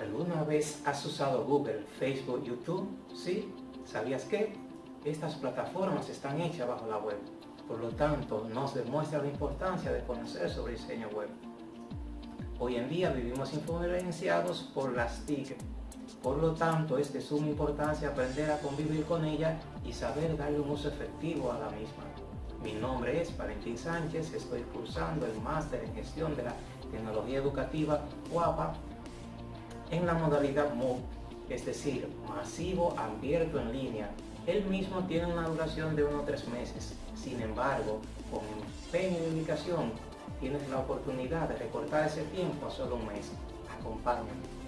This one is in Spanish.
¿Alguna vez has usado Google, Facebook, YouTube? ¿Sí? ¿Sabías que? Estas plataformas están hechas bajo la web. Por lo tanto, nos demuestra la importancia de conocer sobre diseño web. Hoy en día vivimos influenciados por las TIC. Por lo tanto, es de suma importancia aprender a convivir con ella y saber darle un uso efectivo a la misma. Mi nombre es Valentín Sánchez, estoy cursando el Máster en Gestión de la Tecnología Educativa UAPA en la modalidad MOOC, es decir, masivo abierto en línea. El mismo tiene una duración de unos tres meses. Sin embargo, con empeño y dedicación, tienes la oportunidad de recortar ese tiempo a solo un mes. Acompáñame.